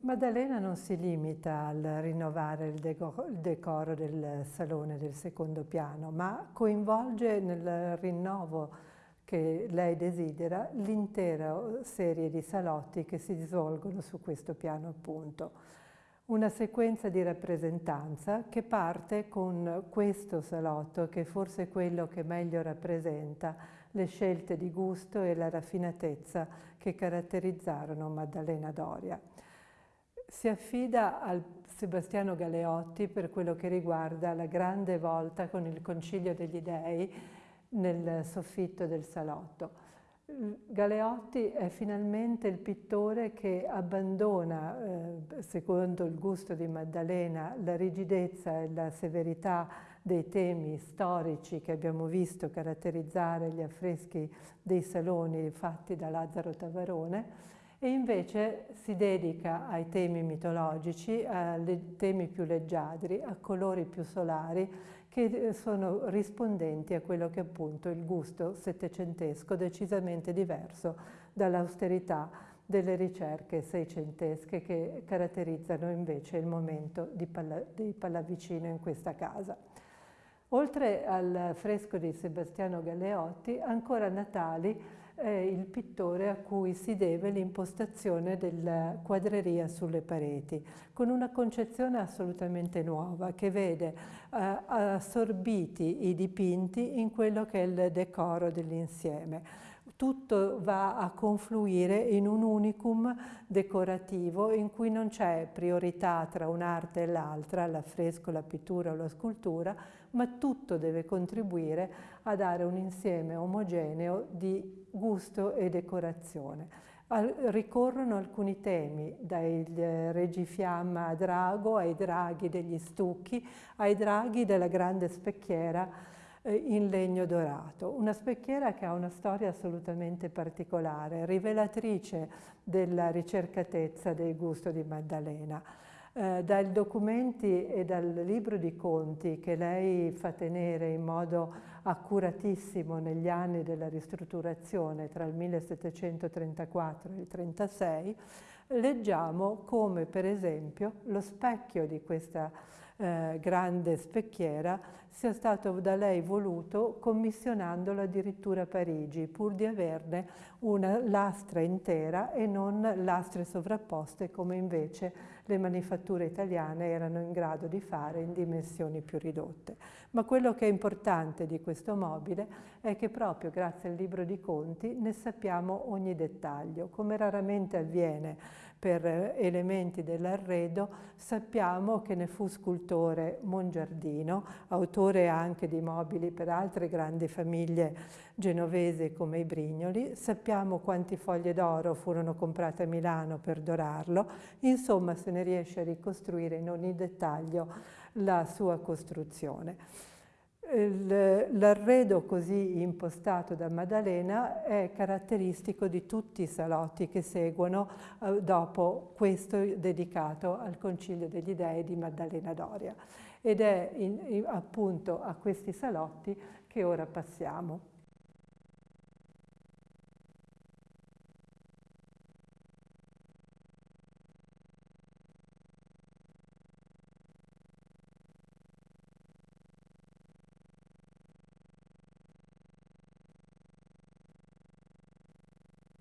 Maddalena non si limita al rinnovare il, decoro del salone del secondo piano, ma coinvolge nel rinnovo che lei desidera l'intera serie di salotti che si svolgono su questo piano appunto. Una sequenza di rappresentanza che parte con questo salotto che forse è quello che meglio rappresenta le scelte di gusto e la raffinatezza che caratterizzarono Maddalena Doria si affida al Sebastiano Galeotti per quello che riguarda la grande volta con il Concilio degli Dei nel soffitto del salotto. Galeotti è finalmente il pittore che abbandona, eh, secondo il gusto di Maddalena, la rigidezza e la severità dei temi storici che abbiamo visto caratterizzare gli affreschi dei saloni fatti da Lazzaro Tavarone e invece si dedica ai temi mitologici, ai temi più leggiadri, a colori più solari che eh, sono rispondenti a quello che è appunto il gusto settecentesco decisamente diverso dall'austerità delle ricerche seicentesche che caratterizzano invece il momento di Pallavicino in questa casa. Oltre al fresco di Sebastiano Galeotti, ancora Natali è il pittore a cui si deve l'impostazione della quadreria sulle pareti, con una concezione assolutamente nuova che vede eh, assorbiti i dipinti in quello che è il decoro dell'insieme tutto va a confluire in un unicum decorativo in cui non c'è priorità tra un'arte e l'altra, l'affresco, la pittura o la scultura, ma tutto deve contribuire a dare un insieme omogeneo di gusto e decorazione. Ricorrono alcuni temi, dai eh, regifiamma a drago, ai draghi degli stucchi, ai draghi della grande specchiera in legno dorato. Una specchiera che ha una storia assolutamente particolare, rivelatrice della ricercatezza del gusto di Maddalena. Eh, dai documenti e dal libro di conti che lei fa tenere in modo accuratissimo negli anni della ristrutturazione tra il 1734 e il 1736, leggiamo come per esempio lo specchio di questa eh, grande specchiera sia stato da lei voluto commissionandolo addirittura a Parigi pur di averne una lastra intera e non lastre sovrapposte come invece le manifatture italiane erano in grado di fare in dimensioni più ridotte. Ma quello che è importante di questo mobile è che proprio grazie al libro di conti ne sappiamo ogni dettaglio, come raramente avviene per elementi dell'arredo, sappiamo che ne fu scultore Mongiardino, autore anche di mobili per altre grandi famiglie genovesi come i Brignoli, sappiamo quanti foglie d'oro furono comprate a Milano per dorarlo, insomma se ne riesce a ricostruire in ogni dettaglio la sua costruzione. L'arredo così impostato da Maddalena è caratteristico di tutti i salotti che seguono eh, dopo questo dedicato al Concilio degli Dei di Maddalena Doria ed è in, in, appunto a questi salotti che ora passiamo.